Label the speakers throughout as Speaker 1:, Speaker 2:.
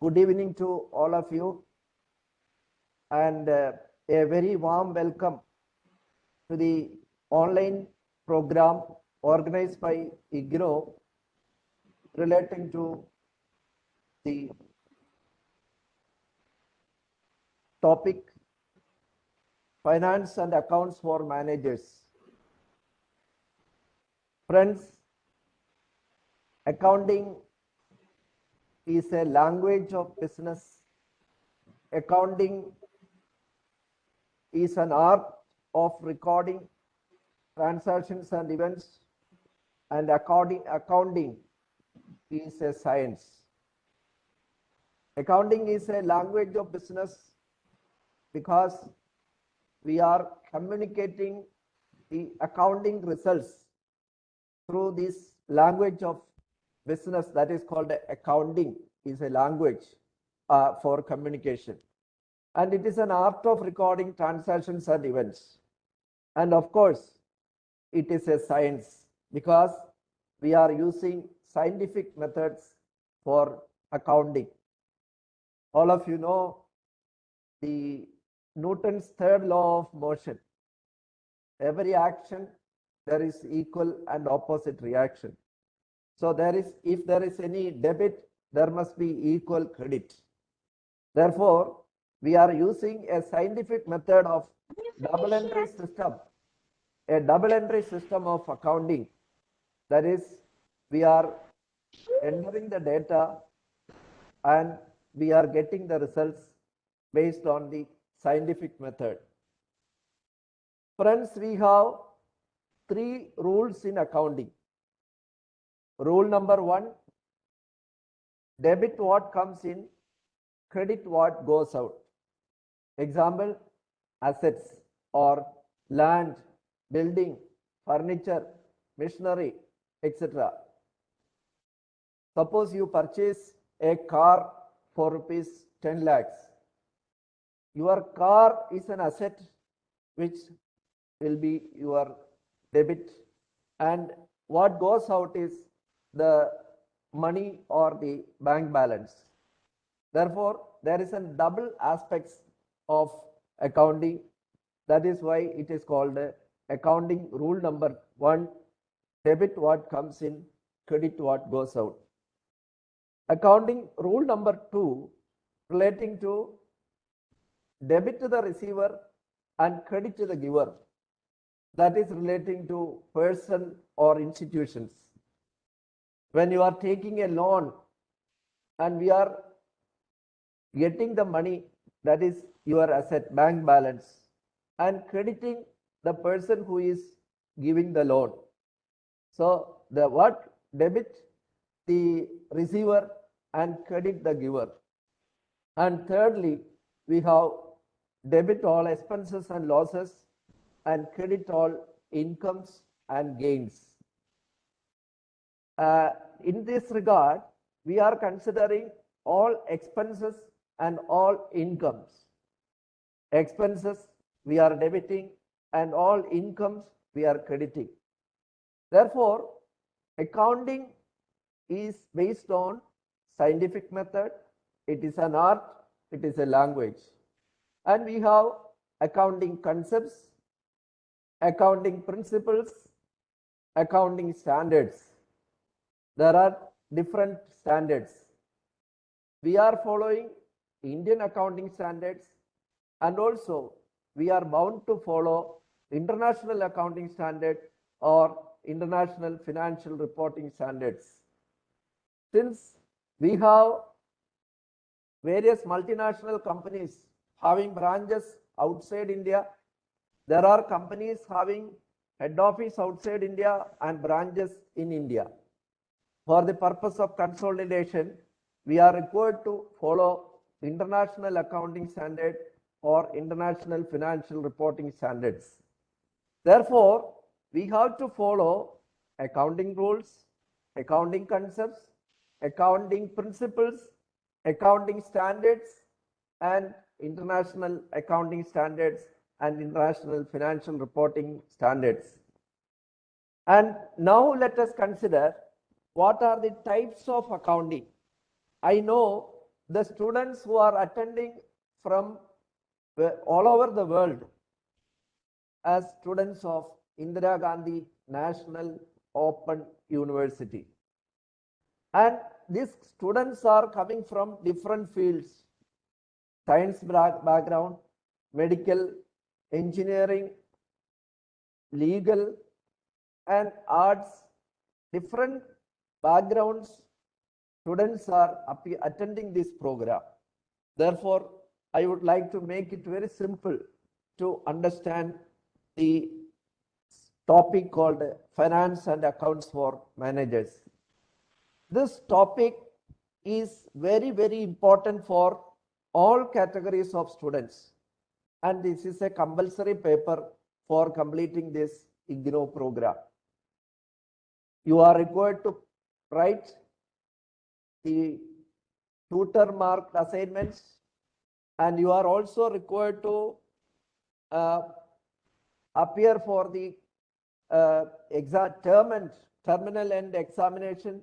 Speaker 1: good evening to all of you and uh, a very warm welcome to the online program organized by IGNOU relating to the topic finance and accounts for managers. Friends, accounting is a language of business. Accounting is an art of recording transactions and events and accounting, accounting is a science. Accounting is a language of business because we are communicating the accounting results through this language of business that is called accounting is a language uh, for communication and it is an art of recording transactions and events and of course it is a science because we are using scientific methods for accounting all of you know the Newton's third law of motion. Every action, there is equal and opposite reaction. So there is, if there is any debit, there must be equal credit. Therefore, we are using a scientific method of double entry system, a double entry system of accounting. That is, we are entering the data and we are getting the results based on the scientific method. Friends, we have three rules in accounting. Rule number one, debit what comes in, credit what goes out. Example, assets or land, building, furniture, machinery, etc. Suppose you purchase a car for rupees 10 lakhs your car is an asset which will be your debit and what goes out is the money or the bank balance. Therefore, there is a double aspects of accounting. That is why it is called accounting rule number one, debit what comes in, credit what goes out. Accounting rule number two relating to debit to the receiver and credit to the giver. That is relating to person or institutions. When you are taking a loan and we are getting the money that is your asset bank balance and crediting the person who is giving the loan. So the what debit the receiver and credit the giver. And thirdly, we have debit all expenses and losses and credit all incomes and gains. Uh, in this regard, we are considering all expenses and all incomes. Expenses we are debiting and all incomes we are crediting. Therefore, accounting is based on scientific method. It is an art. It is a language and we have accounting concepts, accounting principles, accounting standards. There are different standards. We are following Indian accounting standards and also we are bound to follow international accounting standard or international financial reporting standards. Since we have various multinational companies having branches outside India. There are companies having head office outside India and branches in India. For the purpose of consolidation, we are required to follow international accounting standard or international financial reporting standards. Therefore, we have to follow accounting rules, accounting concepts, accounting principles, accounting standards, and international accounting standards and international financial reporting standards. And now let us consider what are the types of accounting. I know the students who are attending from uh, all over the world as students of Indira Gandhi National Open University. And these students are coming from different fields, science background, medical, engineering, legal, and arts, different backgrounds, students are attending this program. Therefore, I would like to make it very simple to understand the topic called finance and accounts for managers. This topic is very, very important for all categories of students. And this is a compulsory paper for completing this IGNOU program. You are required to write the tutor marked assignments. And you are also required to uh, appear for the uh, exam term and terminal end examination.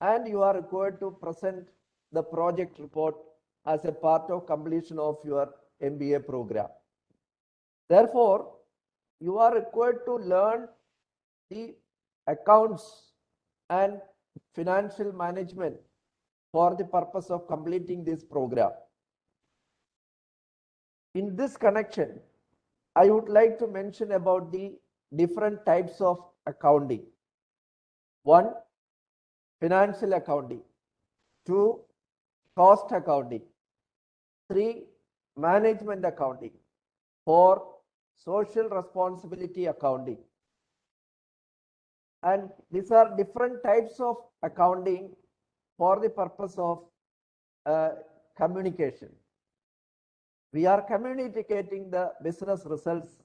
Speaker 1: And you are required to present the project report as a part of completion of your MBA program. Therefore, you are required to learn the accounts and financial management for the purpose of completing this program. In this connection, I would like to mention about the different types of accounting. One, financial accounting. Two, cost accounting. Three, management accounting. Four, social responsibility accounting. And these are different types of accounting for the purpose of uh, communication. We are communicating the business results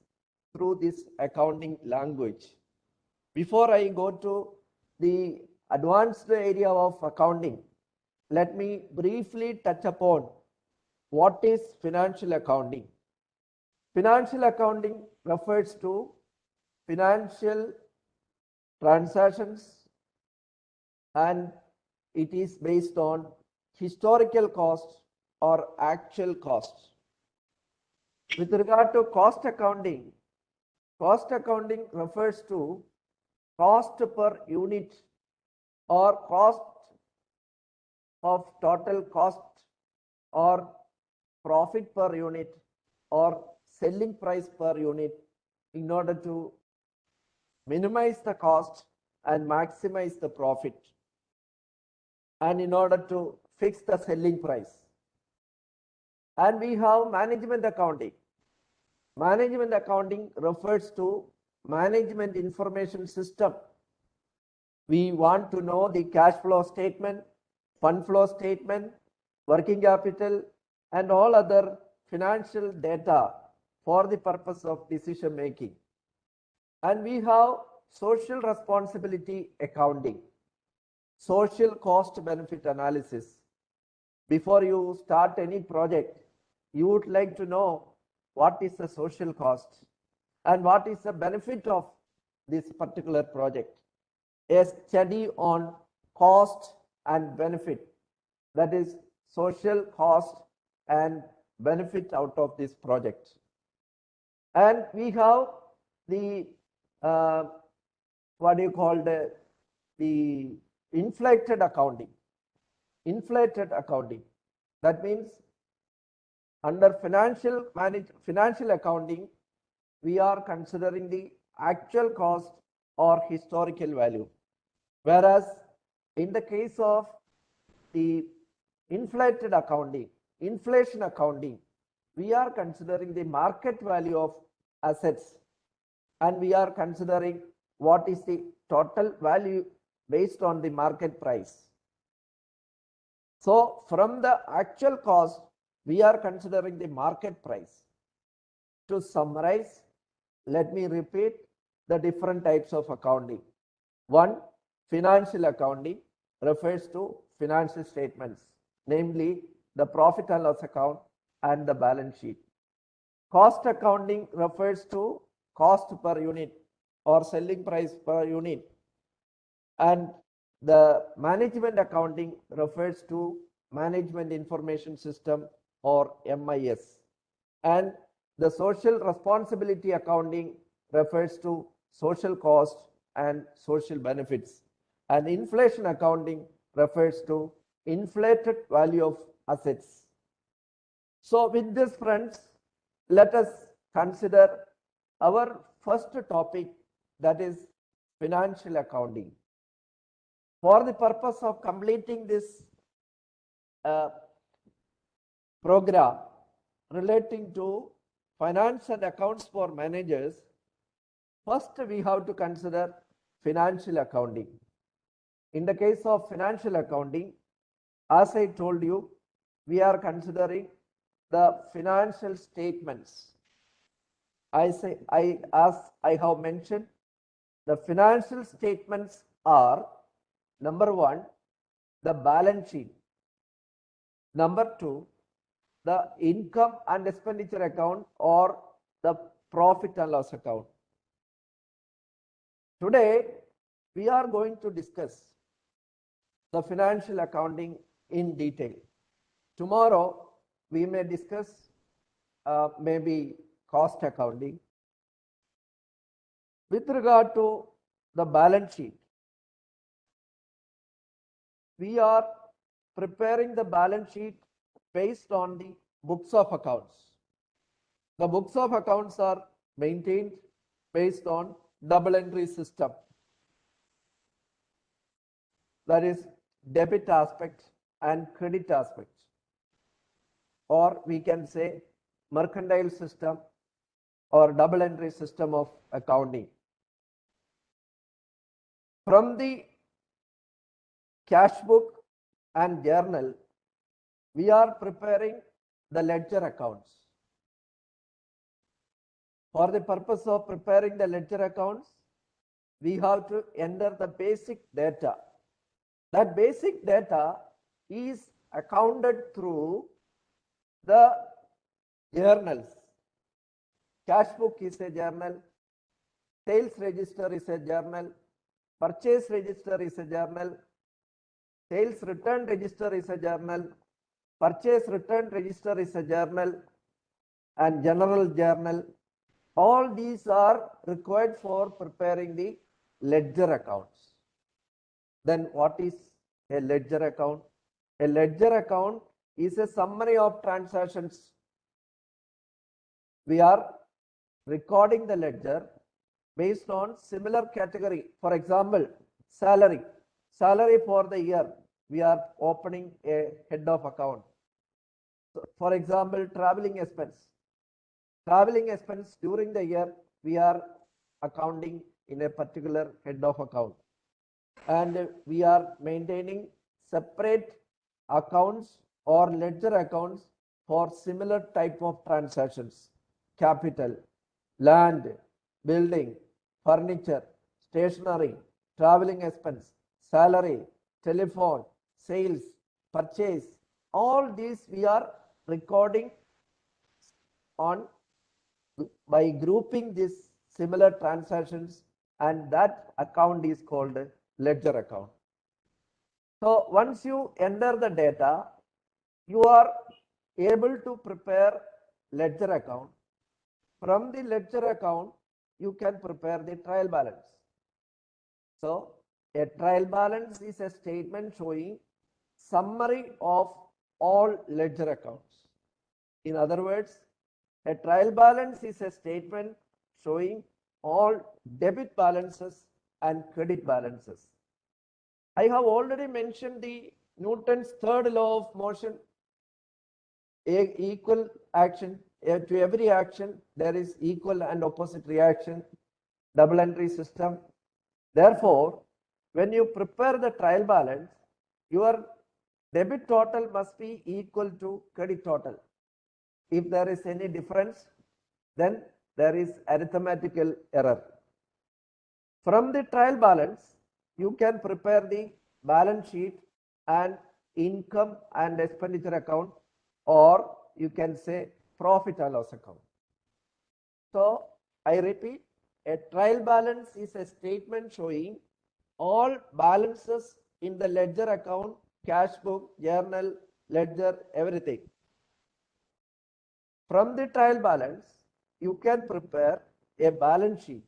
Speaker 1: through this accounting language. Before I go to the advanced area of accounting, let me briefly touch upon what is financial accounting. Financial accounting refers to financial transactions and it is based on historical costs or actual costs. With regard to cost accounting, cost accounting refers to cost per unit or cost of total cost or profit per unit or selling price per unit in order to minimize the cost and maximize the profit and in order to fix the selling price. And we have management accounting. Management accounting refers to management information system. We want to know the cash flow statement, fund flow statement, working capital, and all other financial data for the purpose of decision making. And we have social responsibility accounting, social cost benefit analysis. Before you start any project, you would like to know what is the social cost and what is the benefit of this particular project. A study on cost and benefit, that is social cost and benefit out of this project. And we have the, uh, what do you call the, the inflated accounting. Inflated accounting. That means under financial manage, financial accounting, we are considering the actual cost or historical value. Whereas in the case of the inflated accounting, inflation accounting, we are considering the market value of assets and we are considering what is the total value based on the market price. So from the actual cost, we are considering the market price. To summarize, let me repeat the different types of accounting. One, financial accounting refers to financial statements, namely the profit and loss account and the balance sheet. Cost accounting refers to cost per unit or selling price per unit. And the management accounting refers to Management Information System or MIS. And the social responsibility accounting refers to social cost and social benefits. And inflation accounting refers to inflated value of assets. So with this friends, let us consider our first topic that is financial accounting. For the purpose of completing this uh, program relating to finance and accounts for managers, first we have to consider financial accounting. In the case of financial accounting, as I told you, we are considering the financial statements. I say, I, as I have mentioned, the financial statements are number one, the balance sheet. Number two, the income and expenditure account or the profit and loss account. Today, we are going to discuss the financial accounting in detail. Tomorrow, we may discuss uh, maybe cost accounting. With regard to the balance sheet, we are preparing the balance sheet based on the books of accounts. The books of accounts are maintained based on double entry system. That is debit aspect and credit aspect. Or we can say mercantile system or double entry system of accounting. From the cash book and journal, we are preparing the ledger accounts. For the purpose of preparing the ledger accounts, we have to enter the basic data. That basic data is accounted through the journals. Cash book is a journal, sales register is a journal, purchase register is a journal, sales return register is a journal, purchase return register is a journal, and general journal. All these are required for preparing the ledger accounts. Then what is a ledger account? A ledger account is a summary of transactions. We are recording the ledger based on similar category. For example, salary. Salary for the year, we are opening a head of account. So for example, traveling expense. Traveling expense during the year, we are accounting in a particular head of account. And we are maintaining separate accounts or ledger accounts for similar type of transactions. Capital, land, building, furniture, stationery, traveling expense, salary, telephone, sales, purchase, all these we are recording on by grouping these similar transactions and that account is called ledger account. So once you enter the data, you are able to prepare ledger account. From the ledger account, you can prepare the trial balance. So a trial balance is a statement showing summary of all ledger accounts. In other words, a trial balance is a statement showing all debit balances and credit balances. I have already mentioned the Newton's third law of motion. Equal action to every action there is equal and opposite reaction double entry system. Therefore when you prepare the trial balance your debit total must be equal to credit total. If there is any difference then there is arithmetical error. From the trial balance you can prepare the balance sheet and income and expenditure account or you can say profit and loss account. So I repeat, a trial balance is a statement showing all balances in the ledger account, cash book, journal, ledger, everything. From the trial balance, you can prepare a balance sheet.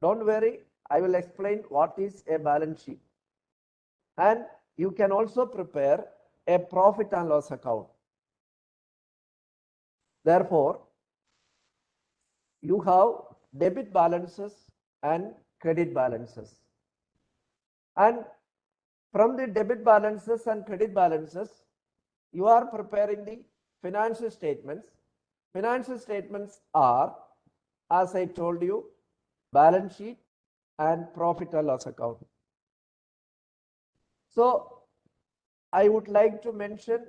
Speaker 1: Don't worry, I will explain what is a balance sheet. And you can also prepare a profit and loss account. Therefore, you have debit balances and credit balances. And from the debit balances and credit balances, you are preparing the financial statements. Financial statements are, as I told you, balance sheet and profit and loss account. So I would like to mention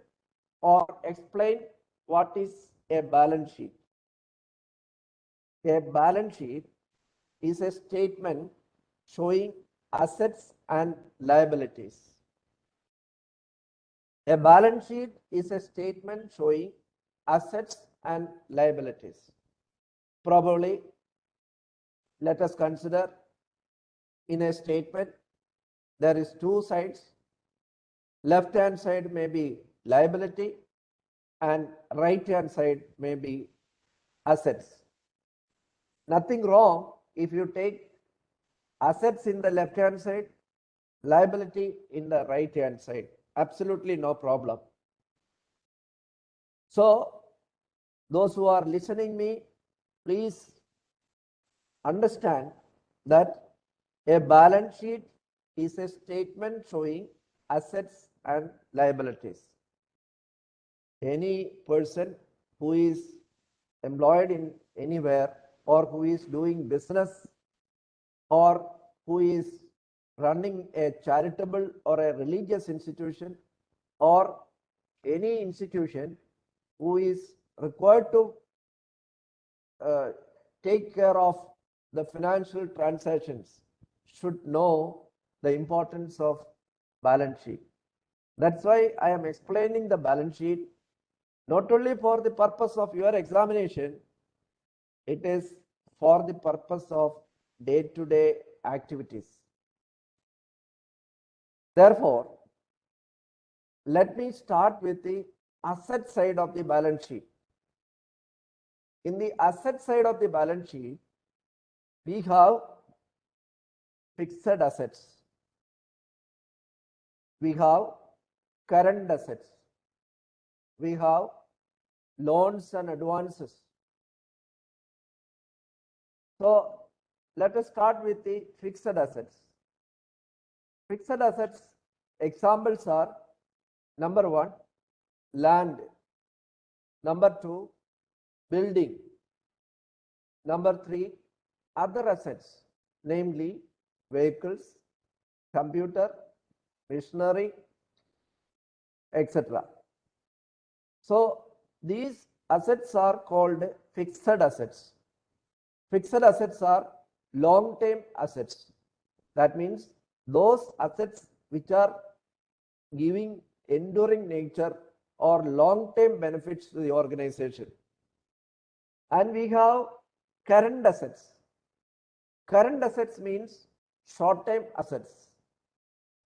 Speaker 1: or explain what is a balance sheet. A balance sheet is a statement showing assets and liabilities. A balance sheet is a statement showing assets and liabilities. Probably, let us consider in a statement, there is two sides. Left hand side may be liability and right hand side may be assets. Nothing wrong if you take assets in the left hand side, liability in the right hand side. Absolutely no problem. So those who are listening me, please understand that a balance sheet is a statement showing assets and liabilities. Any person who is employed in anywhere or who is doing business or who is running a charitable or a religious institution or any institution who is required to uh, take care of the financial transactions should know the importance of balance sheet. That's why I am explaining the balance sheet not only for the purpose of your examination, it is for the purpose of day-to-day -day activities. Therefore, let me start with the asset side of the balance sheet. In the asset side of the balance sheet, we have fixed assets. We have current assets. We have loans and advances. So let us start with the fixed assets. Fixed assets examples are number one, land. Number two, building. Number three, other assets, namely vehicles, computer, machinery, etc. So these assets are called fixed assets. Fixed assets are long-term assets. That means those assets which are giving enduring nature or long-term benefits to the organization. And we have current assets. Current assets means short-term assets.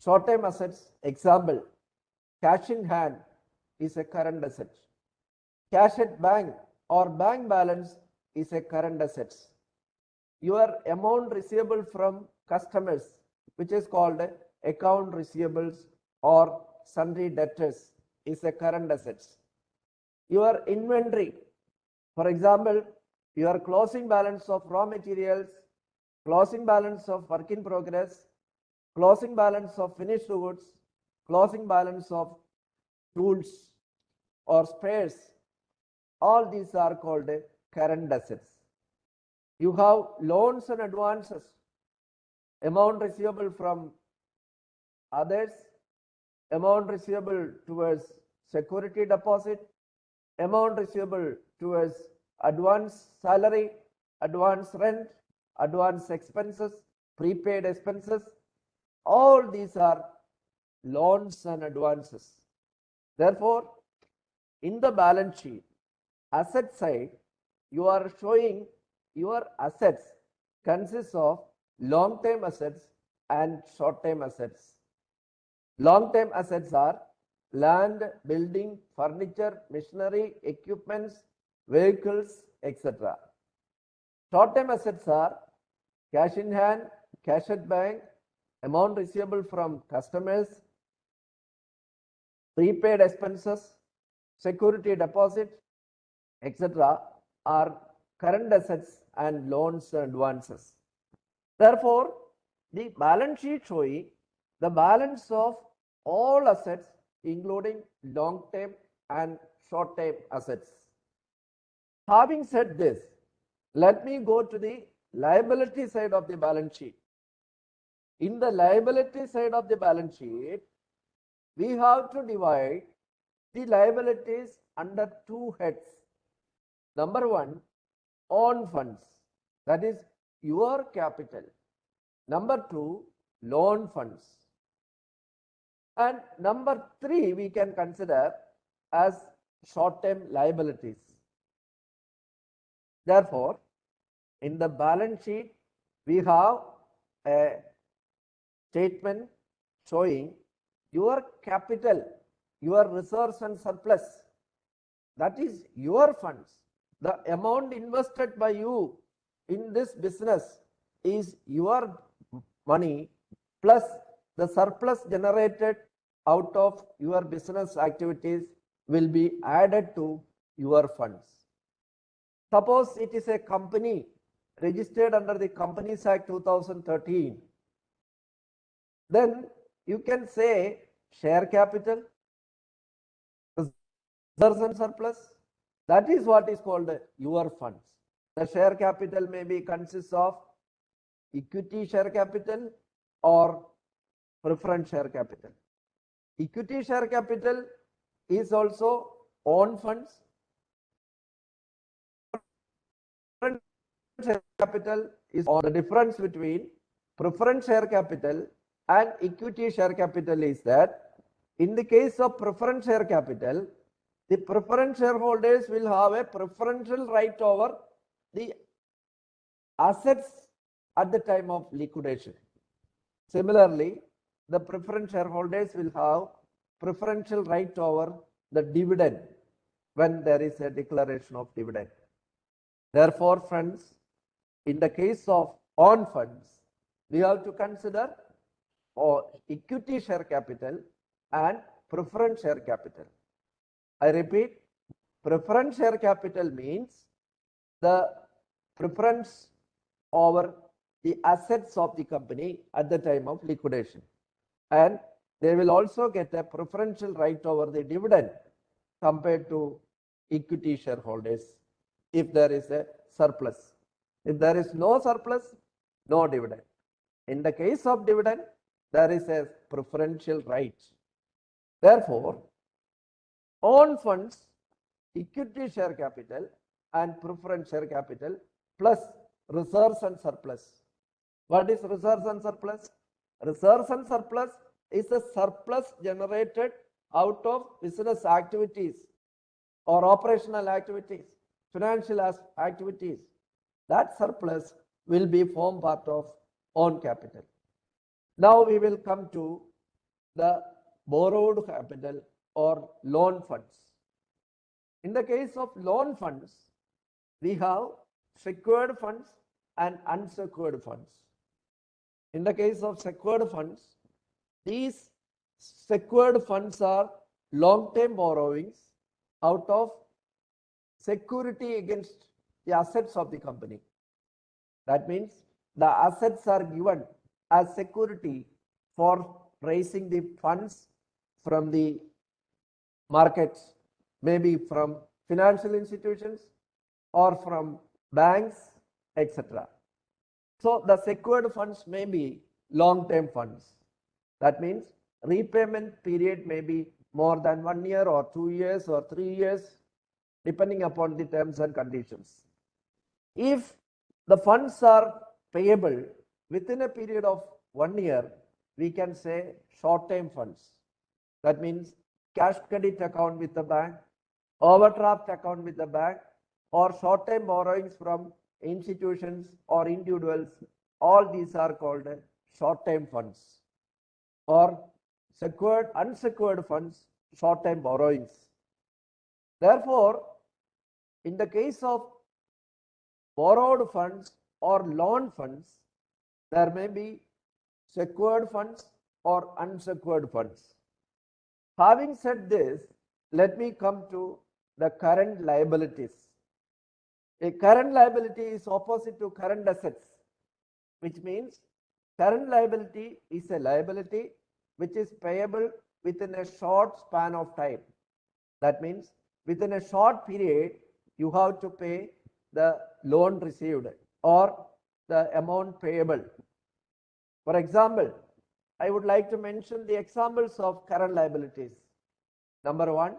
Speaker 1: Short-term assets, example, cash in hand is a current asset. Cash at bank or bank balance is a current asset. Your amount receivable from customers, which is called account receivables or sundry debtors, is a current asset. Your inventory, for example, your closing balance of raw materials, closing balance of work in progress, closing balance of finished goods, closing balance of tools or spares all these are called current assets. You have loans and advances, amount receivable from others, amount receivable towards security deposit, amount receivable towards advance salary, advance rent, advance expenses, prepaid expenses. All these are loans and advances. Therefore, in the balance sheet, asset side, you are showing your assets consists of long-term assets and short-term assets. Long-term assets are land, building, furniture, machinery, equipments, vehicles, etc. Short-term assets are cash in hand, cash at bank, amount receivable from customers, prepaid expenses, security deposit, etc. are current assets and loans and advances. Therefore, the balance sheet showing the balance of all assets including long-term and short-term assets. Having said this, let me go to the liability side of the balance sheet. In the liability side of the balance sheet, we have to divide the liabilities under two heads. Number one, own funds, that is your capital. Number two, loan funds. And number three, we can consider as short-term liabilities. Therefore, in the balance sheet, we have a statement showing your capital, your reserves and surplus. That is your funds. The amount invested by you in this business is your money plus the surplus generated out of your business activities will be added to your funds. Suppose it is a company registered under the Companies Act 2013. Then you can say share capital, reserves and surplus. That is what is called your funds. The share capital may be consists of equity share capital or preference share capital. Equity share capital is also own funds. Preference Share capital is or the difference between preference share capital and equity share capital is that in the case of preference share capital, the preference shareholders will have a preferential right over the assets at the time of liquidation. Similarly, the preference shareholders will have preferential right over the dividend when there is a declaration of dividend. Therefore, friends, in the case of on funds, we have to consider or equity share capital and preference share capital. I repeat, preference share capital means the preference over the assets of the company at the time of liquidation. And they will also get a preferential right over the dividend compared to equity shareholders if there is a surplus. If there is no surplus, no dividend. In the case of dividend, there is a preferential right. Therefore, own funds, equity share capital and preference share capital plus reserves and surplus. What is reserves and surplus? Reserves and surplus is the surplus generated out of business activities or operational activities, financial activities. That surplus will be form part of own capital. Now we will come to the borrowed capital or loan funds. In the case of loan funds, we have secured funds and unsecured funds. In the case of secured funds, these secured funds are long-term borrowings out of security against the assets of the company. That means the assets are given as security for raising the funds from the markets, maybe from financial institutions or from banks, etc. So the secured funds may be long-term funds. That means repayment period may be more than one year or two years or three years, depending upon the terms and conditions. If the funds are payable within a period of one year, we can say short-term funds. That means cash credit account with the bank, overdraft account with the bank, or short-term borrowings from institutions or individuals. All these are called short-term funds or secured, unsecured funds short-term borrowings. Therefore, in the case of borrowed funds or loan funds, there may be secured funds or unsecured funds. Having said this, let me come to the current liabilities. A current liability is opposite to current assets, which means current liability is a liability which is payable within a short span of time. That means within a short period, you have to pay the loan received or the amount payable. For example, I would like to mention the examples of current liabilities. Number one,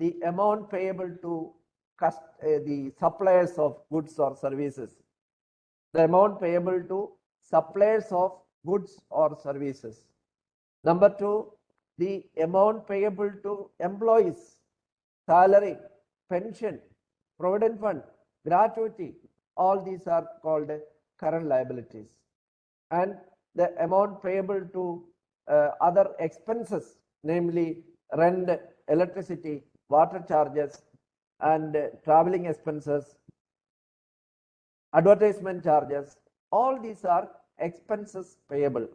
Speaker 1: the amount payable to uh, the suppliers of goods or services. The amount payable to suppliers of goods or services. Number two, the amount payable to employees, salary, pension, provident fund, gratuity, all these are called current liabilities. And the amount payable to uh, other expenses, namely rent, electricity, water charges, and uh, traveling expenses, advertisement charges, all these are expenses payable.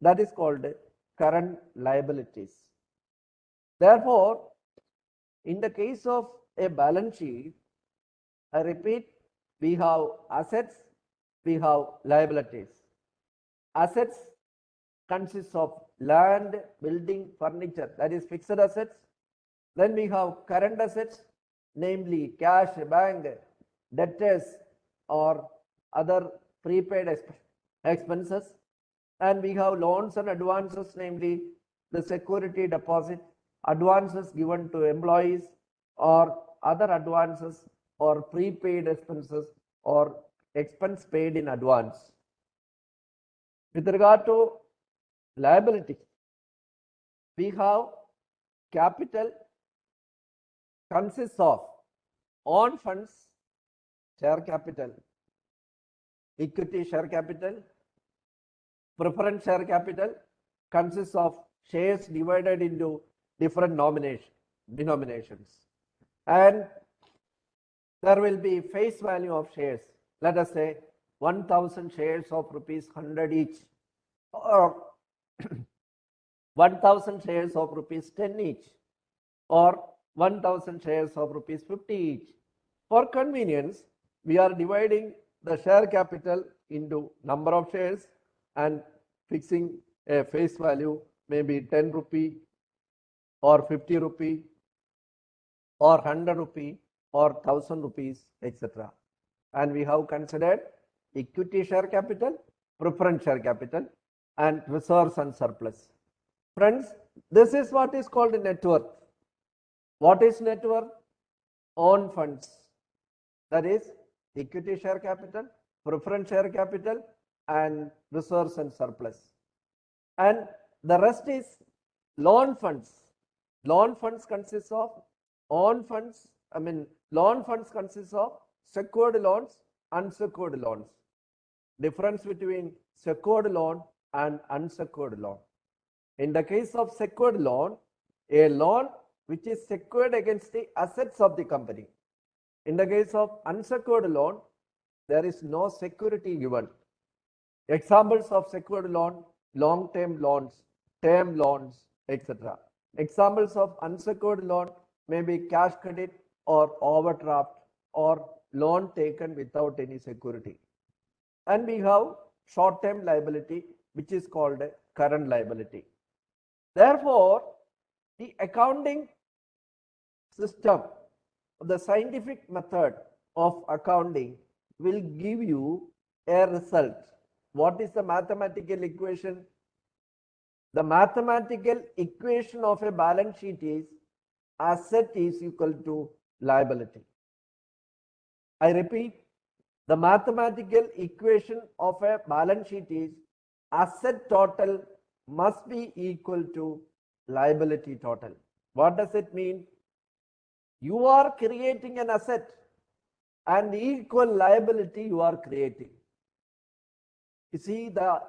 Speaker 1: That is called current liabilities. Therefore, in the case of a balance sheet, I repeat, we have assets, we have liabilities. Assets consists of land, building, furniture, that is fixed assets. Then we have current assets, namely cash, bank, debtors or other prepaid expenses. And we have loans and advances, namely the security deposit, advances given to employees or other advances or prepaid expenses or expense paid in advance. With regard to liability, we have capital consists of own funds, share capital, equity share capital, preference share capital consists of shares divided into different nomination, denominations. And there will be face value of shares. Let us say 1000 shares of rupees 100 each or 1000 shares of rupees 10 each or 1000 shares of rupees 50 each. For convenience, we are dividing the share capital into number of shares and fixing a face value maybe 10 rupee or 50 rupee or 100 rupee or 1000 rupees etc. And we have considered equity share capital, preference share capital and reserves and surplus. Friends, this is what is called net worth. What is net worth? Own funds. That is equity share capital, preference share capital and reserves and surplus. And the rest is loan funds. Loan funds consists of own funds. I mean, loan funds consists of secured loans, unsecured loans. Difference between secured loan and unsecured loan. In the case of secured loan, a loan which is secured against the assets of the company. In the case of unsecured loan, there is no security given. Examples of secured loan, long-term loans, term loans, etc. Examples of unsecured loan may be cash credit or overdraft or loan taken without any security. And we have short-term liability, which is called current liability. Therefore, the accounting system, the scientific method of accounting will give you a result. What is the mathematical equation? The mathematical equation of a balance sheet is asset is equal to liability. I repeat, the mathematical equation of a balance sheet is asset total must be equal to liability total. What does it mean? You are creating an asset and equal liability you are creating. You see the,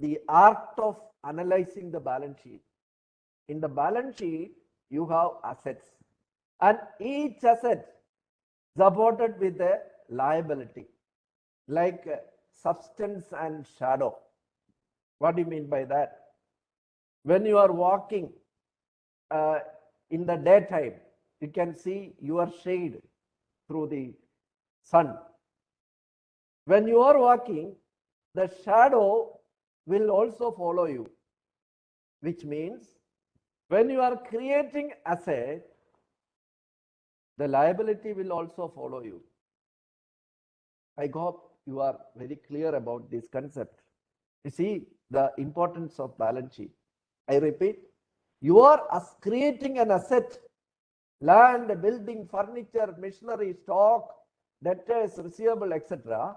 Speaker 1: the art of analyzing the balance sheet. In the balance sheet, you have assets. And each asset supported with a liability, like uh, substance and shadow. What do you mean by that? When you are walking uh, in the daytime, you can see your shade through the sun. When you are walking, the shadow will also follow you, which means when you are creating asset, the liability will also follow you. I hope you are very clear about this concept. You see the importance of balance sheet. I repeat, you are creating an asset, land, building, furniture, machinery, stock, debtors, receivable, etc.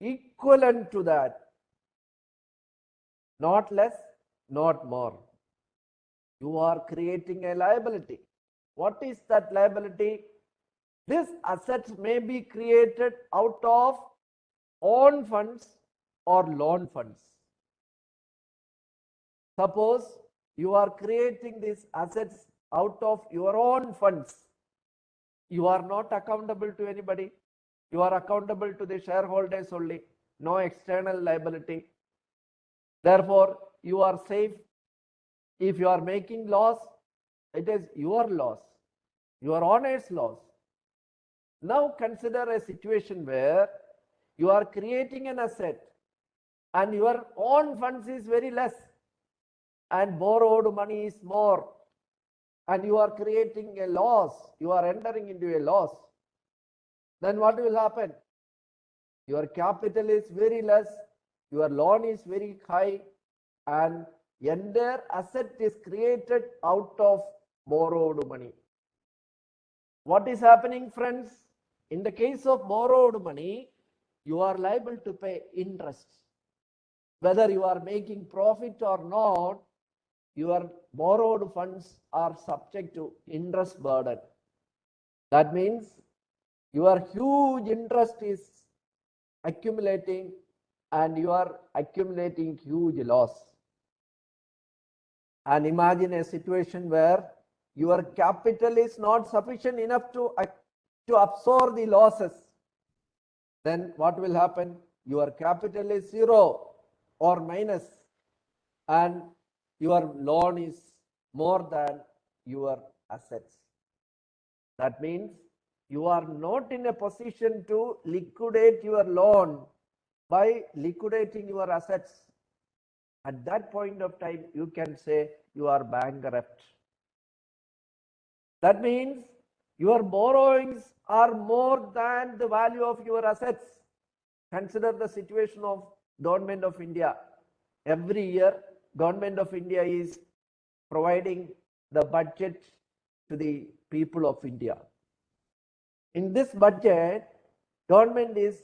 Speaker 1: Equivalent to that, not less, not more. You are creating a liability. What is that liability? This asset may be created out of own funds or loan funds. Suppose you are creating these assets out of your own funds. You are not accountable to anybody. You are accountable to the shareholders only. No external liability. Therefore, you are safe. If you are making loss, it is your loss, your owner's loss. Now consider a situation where you are creating an asset and your own funds is very less and borrowed money is more and you are creating a loss, you are entering into a loss, then what will happen? Your capital is very less, your loan is very high and entire asset is created out of borrowed money. What is happening friends? In the case of borrowed money, you are liable to pay interest. Whether you are making profit or not, your borrowed funds are subject to interest burden. That means your huge interest is accumulating and you are accumulating huge loss. And imagine a situation where your capital is not sufficient enough to, uh, to absorb the losses. Then what will happen? Your capital is zero or minus and your loan is more than your assets. That means you are not in a position to liquidate your loan by liquidating your assets. At that point of time, you can say you are bankrupt. That means your borrowings are more than the value of your assets. Consider the situation of government of India. Every year, government of India is providing the budget to the people of India. In this budget, government is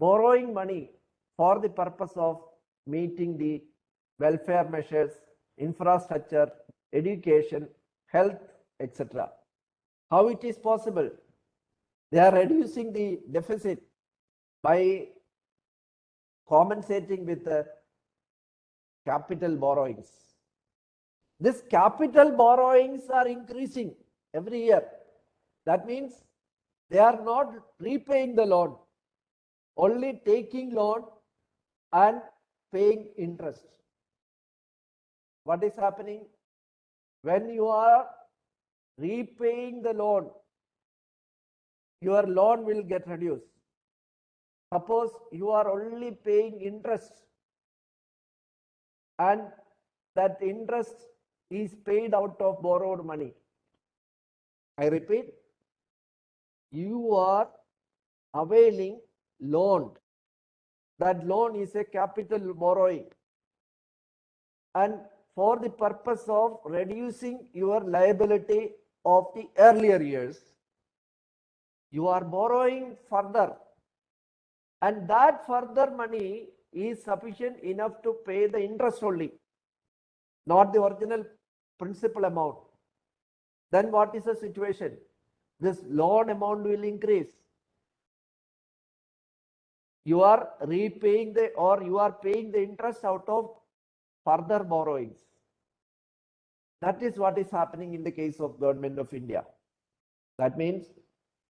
Speaker 1: borrowing money for the purpose of meeting the welfare measures, infrastructure, education, health, etc. How it is possible? They are reducing the deficit by compensating with the capital borrowings. This capital borrowings are increasing every year. That means they are not repaying the loan, only taking loan and paying interest. What is happening? When you are repaying the loan, your loan will get reduced. Suppose you are only paying interest and that interest is paid out of borrowed money. I repeat, you are availing loan. That loan is a capital borrowing. And for the purpose of reducing your liability of the earlier years, you are borrowing further. And that further money is sufficient enough to pay the interest only, not the original principal amount. Then what is the situation? This loan amount will increase. You are repaying the or you are paying the interest out of further borrowings. That is what is happening in the case of government of India. That means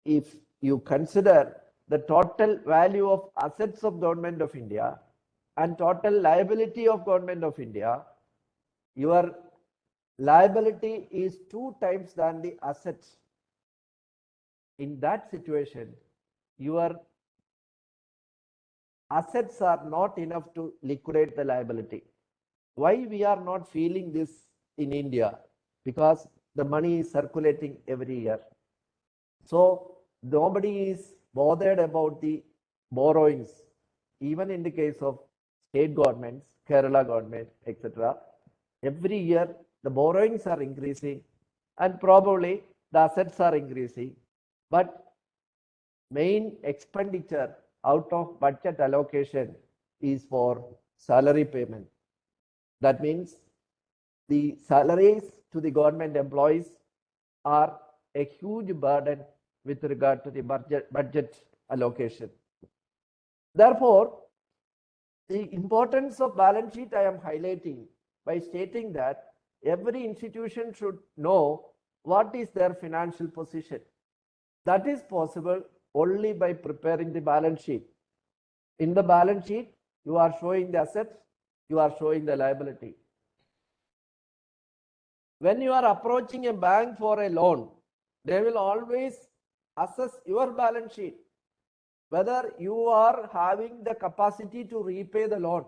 Speaker 1: if you consider the total value of assets of government of India and total liability of government of India, your liability is two times than the assets. In that situation, your assets are not enough to liquidate the liability. Why we are not feeling this in India? Because the money is circulating every year. So nobody is bothered about the borrowings, even in the case of state governments, Kerala government, etc. Every year the borrowings are increasing and probably the assets are increasing. But main expenditure out of budget allocation is for salary payment. That means the salaries to the government employees are a huge burden with regard to the budget, budget allocation. Therefore, the importance of balance sheet I am highlighting by stating that every institution should know what is their financial position. That is possible only by preparing the balance sheet. In the balance sheet, you are showing the assets, you are showing the liability. When you are approaching a bank for a loan, they will always assess your balance sheet, whether you are having the capacity to repay the loan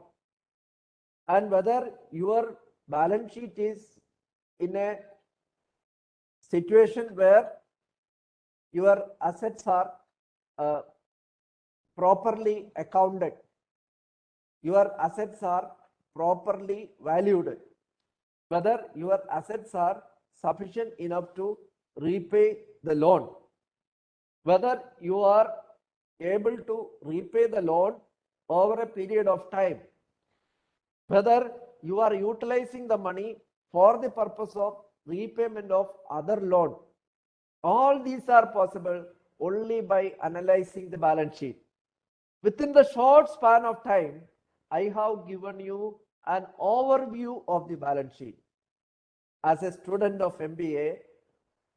Speaker 1: and whether your balance sheet is in a situation where your assets are uh, properly accounted. Your assets are properly valued. Whether your assets are sufficient enough to repay the loan. Whether you are able to repay the loan over a period of time. Whether you are utilizing the money for the purpose of repayment of other loan. All these are possible only by analyzing the balance sheet. Within the short span of time, I have given you an overview of the balance sheet. As a student of MBA,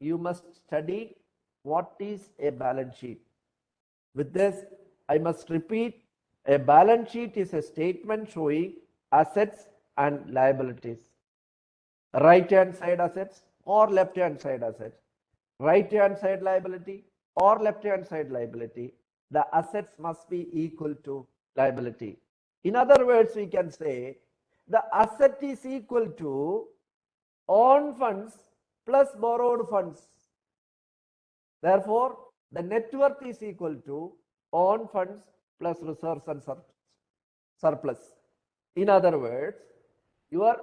Speaker 1: you must study what is a balance sheet. With this, I must repeat, a balance sheet is a statement showing assets and liabilities. Right hand side assets or left hand side assets. Right hand side liability or left hand side liability, the assets must be equal to liability. In other words, we can say the asset is equal to own funds plus borrowed funds. Therefore, the net worth is equal to own funds plus reserves and surplus. In other words, your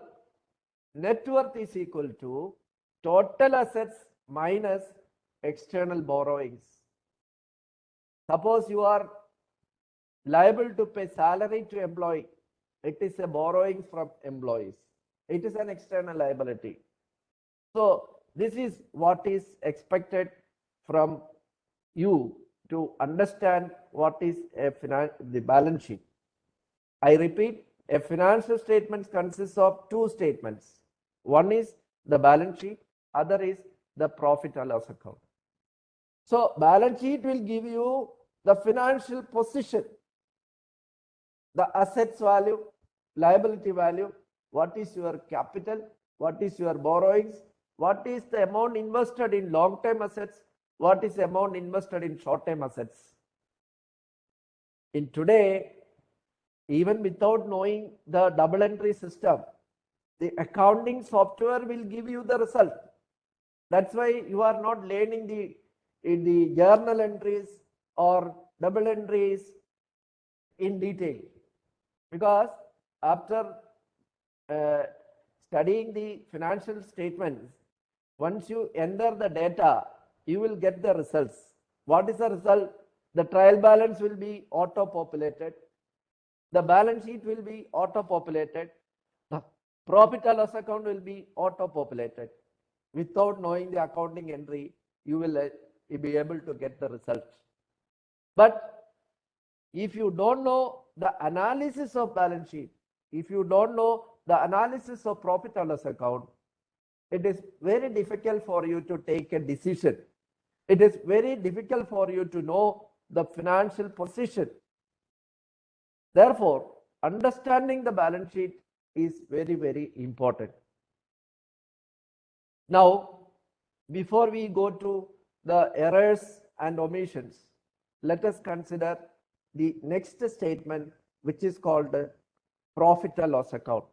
Speaker 1: net worth is equal to total assets minus external borrowings. Suppose you are liable to pay salary to employee. It is a borrowing from employees. It is an external liability. So this is what is expected from you to understand what is a the balance sheet. I repeat, a financial statement consists of two statements. One is the balance sheet, other is the profit and loss account. So balance sheet will give you the financial position, the assets value, liability value, what is your capital, what is your borrowings, what is the amount invested in long-term assets, what is the amount invested in short-term assets. In today, even without knowing the double entry system, the accounting software will give you the result. That's why you are not learning the in the journal entries or double entries in detail because after uh, studying the financial statements once you enter the data you will get the results. What is the result? The trial balance will be auto populated the balance sheet will be auto populated the profit and loss account will be auto populated without knowing the accounting entry you will uh, be able to get the results. But if you don't know the analysis of balance sheet, if you don't know the analysis of profit and loss account, it is very difficult for you to take a decision. It is very difficult for you to know the financial position. Therefore, understanding the balance sheet is very, very important. Now, before we go to the errors and omissions, let us consider the next statement, which is called profit and loss account.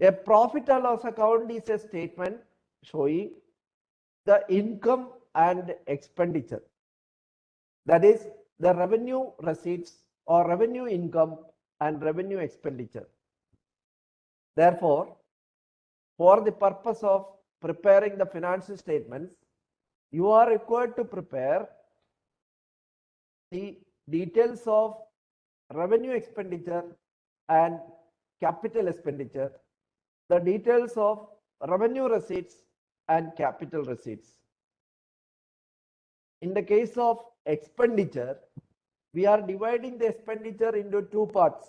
Speaker 1: A profit and loss account is a statement showing the income and expenditure. That is the revenue receipts or revenue income and revenue expenditure. Therefore, for the purpose of preparing the financial statements, you are required to prepare the details of revenue expenditure and capital expenditure, the details of revenue receipts and capital receipts. In the case of expenditure, we are dividing the expenditure into two parts.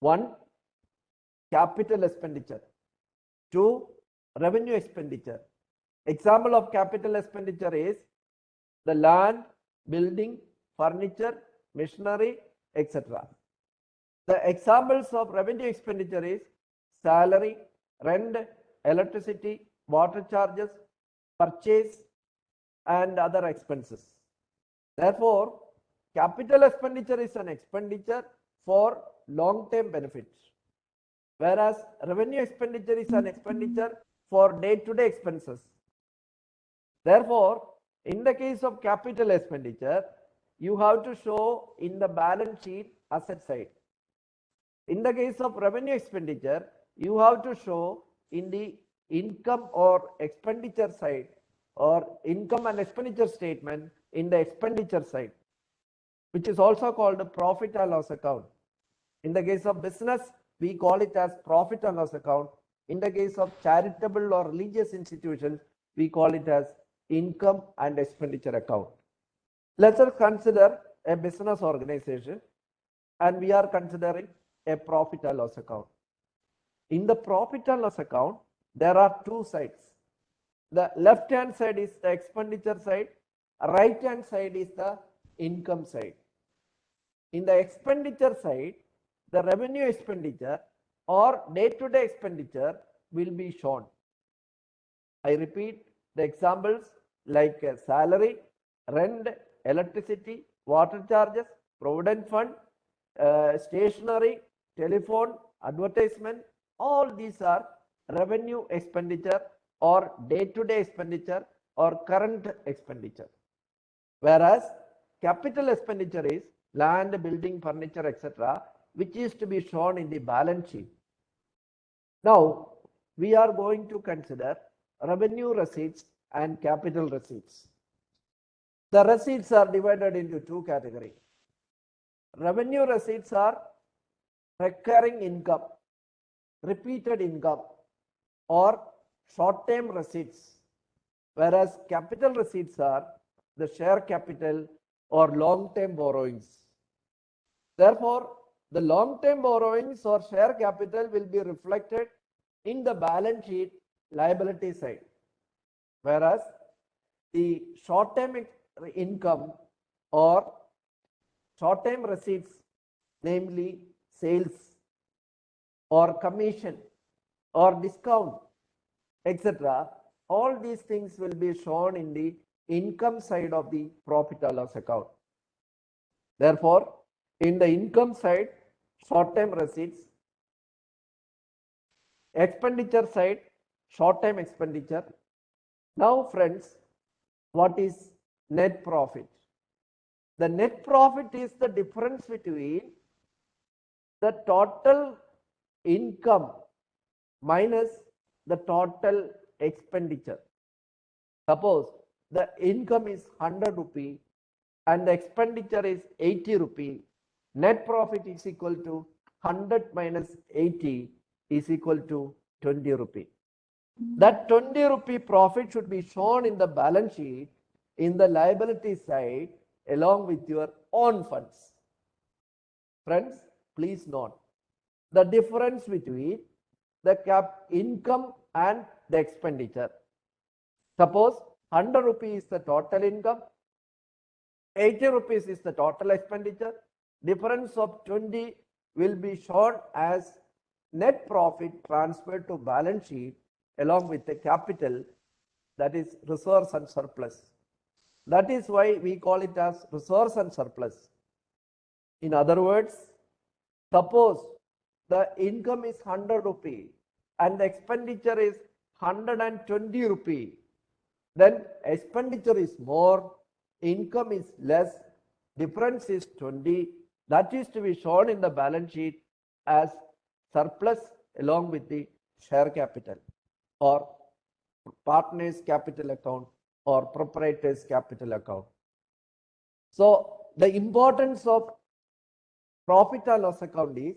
Speaker 1: One, capital expenditure. Two, revenue expenditure. Example of capital expenditure is the land, building, furniture, machinery, etc. The examples of revenue expenditure is salary, rent, electricity, water charges, purchase, and other expenses. Therefore, capital expenditure is an expenditure for long-term benefits, whereas revenue expenditure is an expenditure for day-to-day -day expenses. Therefore, in the case of capital expenditure, you have to show in the balance sheet asset side. In the case of revenue expenditure, you have to show in the income or expenditure side or income and expenditure statement in the expenditure side, which is also called a profit and loss account. In the case of business, we call it as profit and loss account. In the case of charitable or religious institutions, we call it as income and expenditure account. Let us consider a business organization and we are considering a profit and loss account. In the profit and loss account, there are two sides. The left hand side is the expenditure side, right hand side is the income side. In the expenditure side, the revenue expenditure or day-to-day expenditure will be shown. I repeat the examples like salary, rent, electricity, water charges, provident fund, uh, stationery, telephone, advertisement, all these are revenue expenditure or day-to-day -day expenditure or current expenditure. Whereas capital expenditure is land, building, furniture, etc., which is to be shown in the balance sheet. Now, we are going to consider revenue receipts and capital receipts. The receipts are divided into two categories. Revenue receipts are recurring income, repeated income, or short-term receipts, whereas capital receipts are the share capital or long-term borrowings. Therefore, the long-term borrowings or share capital will be reflected in the balance sheet liability side. Whereas the short-term income or short-term receipts, namely sales or commission or discount, etc. All these things will be shown in the income side of the profit and loss account. Therefore, in the income side, short-term receipts, expenditure side, short-term expenditure. Now, friends, what is net profit? The net profit is the difference between the total income minus the total expenditure. Suppose the income is 100 rupee and the expenditure is 80 rupee. Net profit is equal to 100 minus 80 is equal to 20 rupee. That 20 rupee profit should be shown in the balance sheet in the liability side along with your own funds. Friends, please note the difference between the cap income and the expenditure. Suppose 100 rupees is the total income, 80 rupees is the total expenditure. Difference of 20 will be shown as net profit transferred to balance sheet along with the capital that is reserves and surplus. That is why we call it as reserves and surplus. In other words, suppose the income is 100 rupee and the expenditure is 120 rupee, then expenditure is more, income is less, difference is 20. That is to be shown in the balance sheet as surplus along with the share capital or partners capital account or proprietors capital account. So the importance of profit and loss account is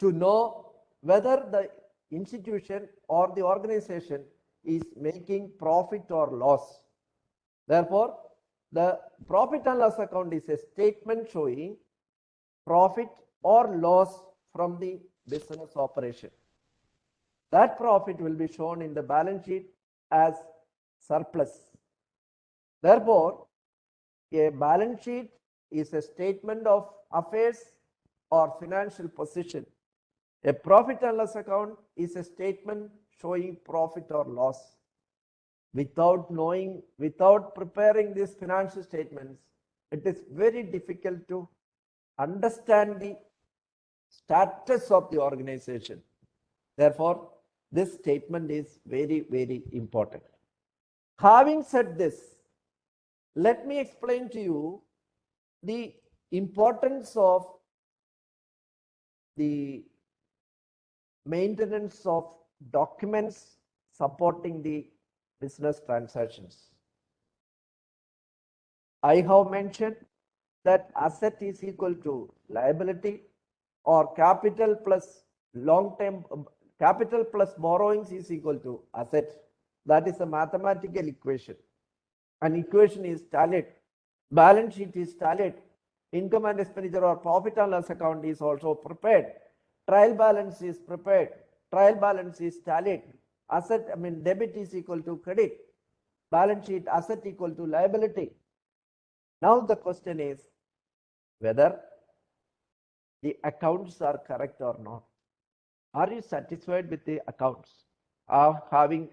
Speaker 1: to know whether the institution or the organization is making profit or loss. Therefore, the profit and loss account is a statement showing profit or loss from the business operation. That profit will be shown in the balance sheet as surplus. Therefore, a balance sheet is a statement of affairs or financial position. A profit and loss account is a statement showing profit or loss. Without knowing, without preparing these financial statements, it is very difficult to understand the status of the organization. Therefore, this statement is very, very important. Having said this, let me explain to you the importance of the maintenance of documents supporting the business transactions. I have mentioned that asset is equal to liability or capital plus long term um, capital plus borrowings is equal to asset. That is a mathematical equation. An equation is tallied. Balance sheet is tallied. Income and expenditure or profit and loss account is also prepared. Trial balance is prepared. Trial balance is tallied. Asset, I mean, debit is equal to credit. Balance sheet asset equal to liability. Now the question is whether the accounts are correct or not. Are you satisfied with the accounts of having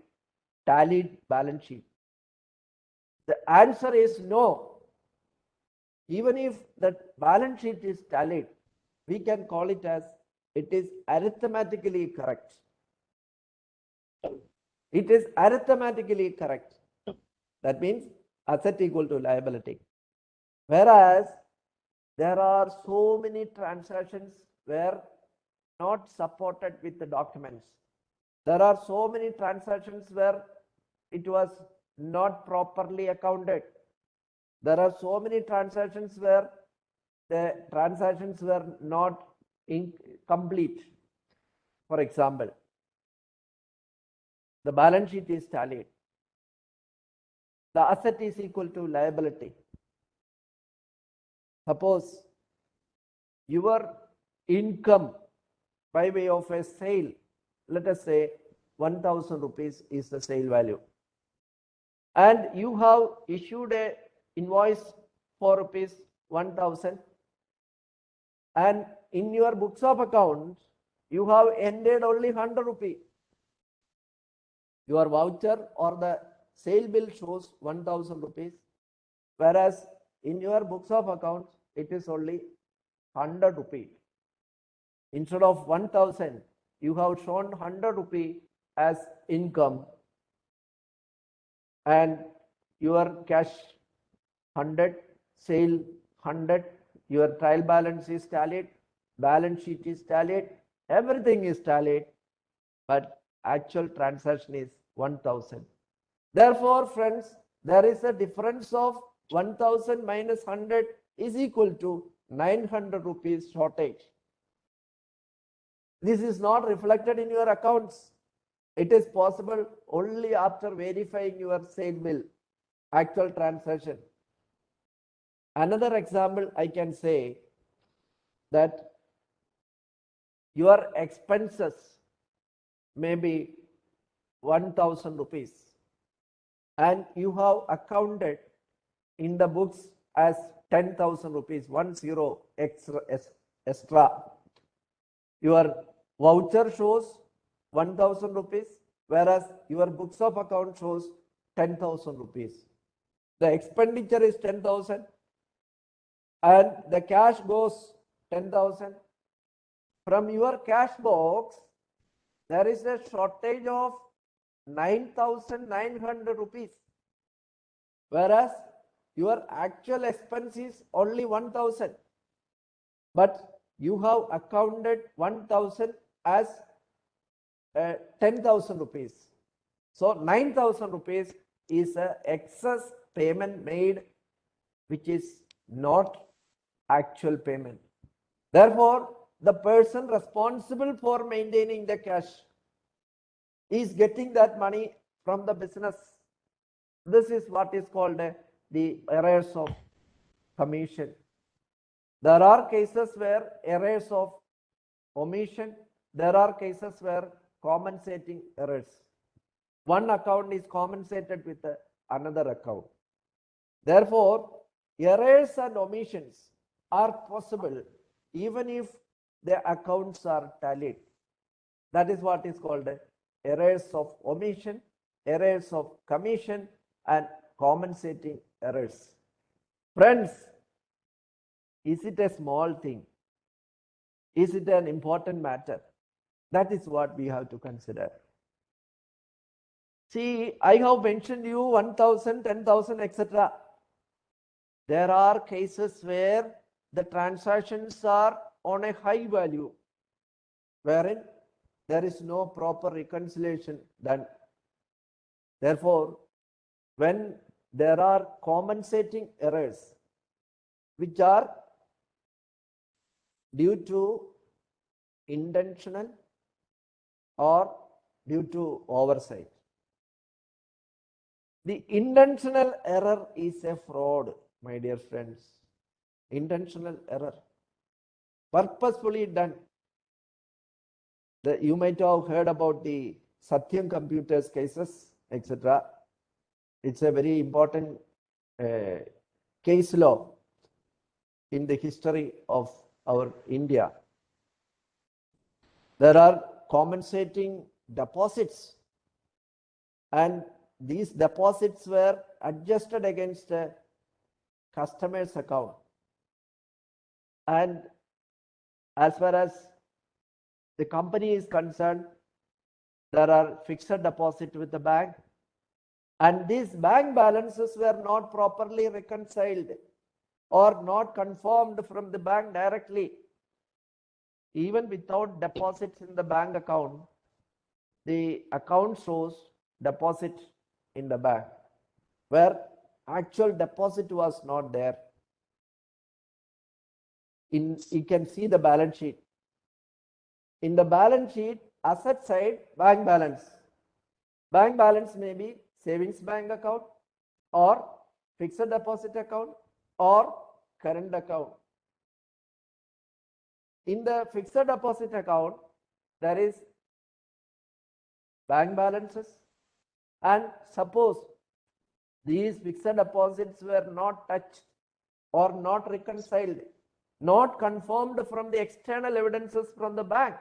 Speaker 1: tallied balance sheet? Answer is no. Even if the balance sheet is tallied, we can call it as it is arithmetically correct. It is arithmetically correct. That means asset equal to liability. Whereas there are so many transactions where not supported with the documents. There are so many transactions where it was not properly accounted. There are so many transactions where the transactions were not incomplete. For example, the balance sheet is tallied. The asset is equal to liability. Suppose your income by way of a sale, let us say 1000 rupees is the sale value. And you have issued a invoice for rupees 1000 and in your books of accounts, you have ended only 100 rupee. Your voucher or the sale bill shows 1000 rupees, whereas in your books of accounts, it is only 100 rupee. Instead of 1000, you have shown 100 rupee as income and your cash 100, sale 100, your trial balance is tallied, balance sheet is tallied, everything is tallied, but actual transaction is 1000. Therefore, friends, there is a difference of 1000 minus 100 is equal to 900 rupees shortage. This is not reflected in your accounts. It is possible only after verifying your sale bill, actual transaction. Another example I can say that your expenses may be 1000 rupees and you have accounted in the books as 10,000 rupees, one zero extra, extra. Your voucher shows 1000 rupees, whereas your books of account shows 10,000 rupees. The expenditure is 10,000 and the cash goes 10,000. From your cash box, there is a shortage of 9,900 rupees. Whereas your actual expense is only 1000. But you have accounted 1000 as uh, 10,000 rupees. So 9,000 rupees is a excess payment made which is not actual payment. Therefore, the person responsible for maintaining the cash is getting that money from the business. This is what is called uh, the errors of commission. There are cases where errors of omission, there are cases where compensating errors. One account is compensated with another account. Therefore, errors and omissions are possible even if the accounts are tallied. That is what is called errors of omission, errors of commission, and compensating errors. Friends, is it a small thing? Is it an important matter? That is what we have to consider. See, I have mentioned you 1000, 10,000, etc. There are cases where the transactions are on a high value, wherein there is no proper reconciliation done. Therefore, when there are compensating errors which are due to intentional or due to oversight. The intentional error is a fraud, my dear friends. Intentional error. Purposefully done. The, you might have heard about the Satyam computers cases, etc. It's a very important uh, case law in the history of our India. There are compensating deposits and these deposits were adjusted against a customer's account. And as far as the company is concerned, there are fixed deposit with the bank and these bank balances were not properly reconciled or not confirmed from the bank directly. Even without deposits in the bank account, the account shows deposit in the bank where actual deposit was not there. In, you can see the balance sheet. In the balance sheet, asset side, bank balance. Bank balance may be savings bank account or fixed deposit account or current account. In the fixed deposit account, there is bank balances and suppose these fixed deposits were not touched or not reconciled, not confirmed from the external evidences from the bank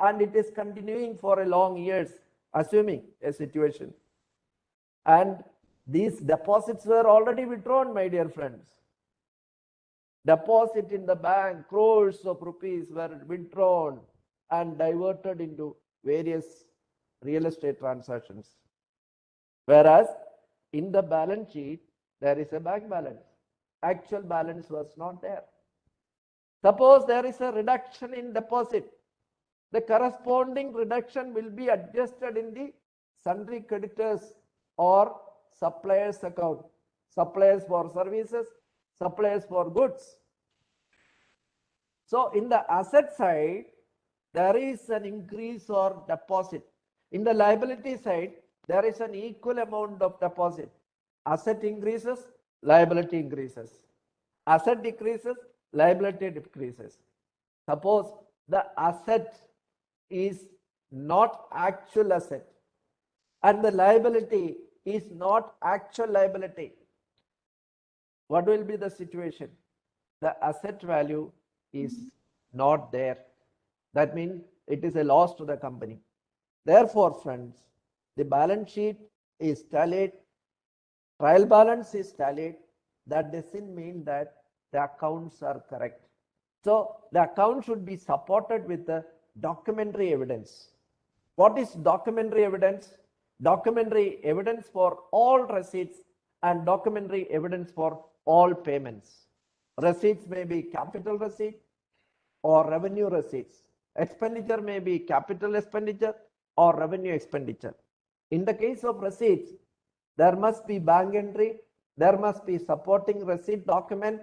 Speaker 1: and it is continuing for a long years, assuming a situation. And these deposits were already withdrawn, my dear friends. Deposit in the bank, crores of rupees were withdrawn and diverted into various real estate transactions. Whereas in the balance sheet, there is a bank balance. Actual balance was not there. Suppose there is a reduction in deposit. The corresponding reduction will be adjusted in the sundry creditors or suppliers account. Suppliers for services, suppliers for goods. So in the asset side, there is an increase or deposit. In the liability side, there is an equal amount of deposit. Asset increases, liability increases. Asset decreases, liability decreases. Suppose the asset is not actual asset and the liability is not actual liability, what will be the situation? The asset value is not there. That means it is a loss to the company. Therefore, friends, the balance sheet is tallied, trial balance is tallied. That doesn't mean that the accounts are correct. So the account should be supported with the documentary evidence. What is documentary evidence? Documentary evidence for all receipts and documentary evidence for all payments. Receipts may be capital receipt or revenue receipts. Expenditure may be capital expenditure or revenue expenditure. In the case of receipts, there must be bank entry, there must be supporting receipt document.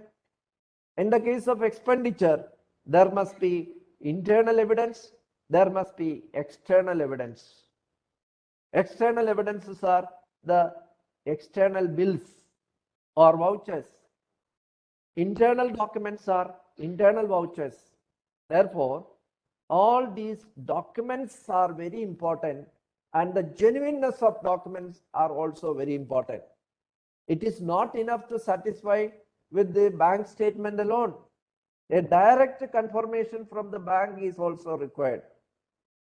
Speaker 1: In the case of expenditure, there must be internal evidence, there must be external evidence. External evidences are the external bills or vouchers. Internal documents are internal vouchers. Therefore, all these documents are very important and the genuineness of documents are also very important. It is not enough to satisfy with the bank statement alone. A direct confirmation from the bank is also required.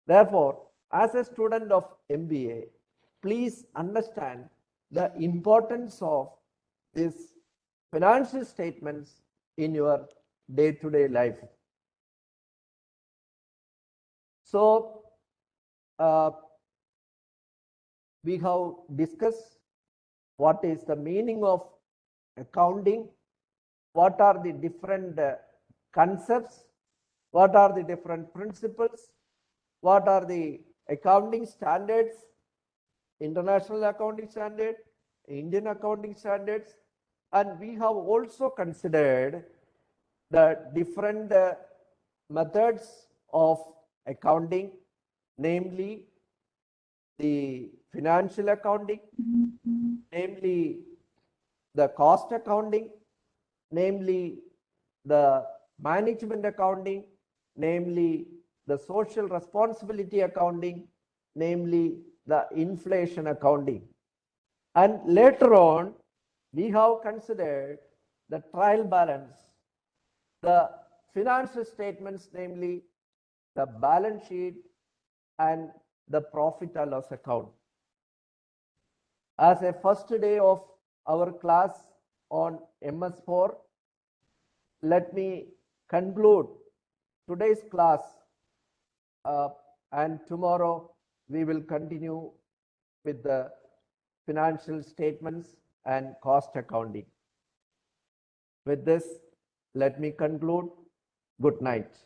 Speaker 1: Therefore, as a student of MBA, please understand the importance of these financial statements in your day-to-day -day life. So, uh, we have discussed what is the meaning of accounting, what are the different uh, concepts, what are the different principles, what are the accounting standards, international accounting standard, Indian accounting standards, and we have also considered the different uh, methods of accounting, namely the financial accounting, namely the cost accounting, namely the management accounting, namely the social responsibility accounting, namely the inflation accounting. And later on, we have considered the trial balance, the financial statements, namely the balance sheet and the profit and loss account. As a first day of our class on MS4, let me conclude today's class uh, and tomorrow we will continue with the financial statements and cost accounting. With this, let me conclude. Good night.